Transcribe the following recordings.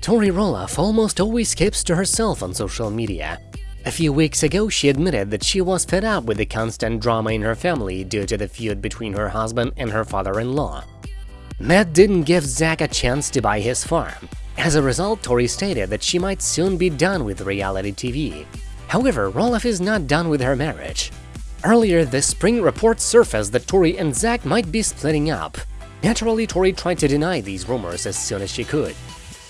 Tori Roloff almost always keeps to herself on social media. A few weeks ago, she admitted that she was fed up with the constant drama in her family due to the feud between her husband and her father-in-law. Matt didn't give Zach a chance to buy his farm. As a result, Tori stated that she might soon be done with reality TV. However, Roloff is not done with her marriage. Earlier this spring, reports surfaced that Tori and Zach might be splitting up. Naturally, Tori tried to deny these rumors as soon as she could.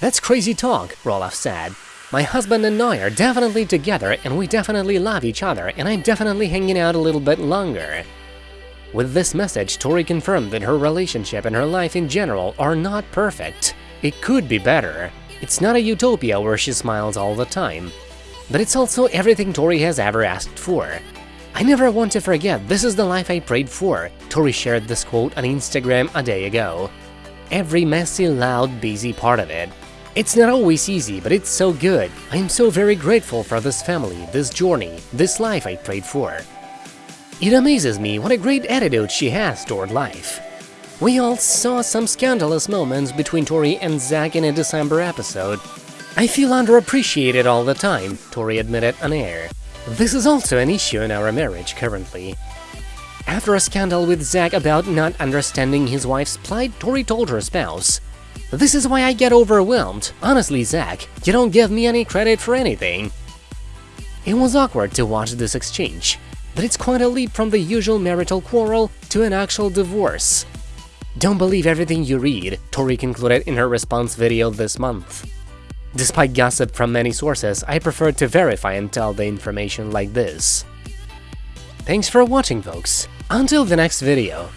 That's crazy talk, Roloff said. My husband and I are definitely together and we definitely love each other and I'm definitely hanging out a little bit longer. With this message, Tori confirmed that her relationship and her life in general are not perfect. It could be better. It's not a utopia where she smiles all the time. But it's also everything Tori has ever asked for. I never want to forget this is the life I prayed for, Tori shared this quote on Instagram a day ago. Every messy, loud, busy part of it. It's not always easy, but it's so good. I am so very grateful for this family, this journey, this life I prayed for. It amazes me what a great attitude she has toward life. We all saw some scandalous moments between Tori and Zach in a December episode. I feel underappreciated all the time, Tori admitted on air. This is also an issue in our marriage currently. After a scandal with Zach about not understanding his wife's plight, Tori told her spouse, This is why I get overwhelmed. Honestly, Zach, you don't give me any credit for anything. It was awkward to watch this exchange, but it's quite a leap from the usual marital quarrel to an actual divorce. Don't believe everything you read, Tori concluded in her response video this month. Despite gossip from many sources, I prefer to verify and tell the information like this. Thanks for watching, folks. Until the next video.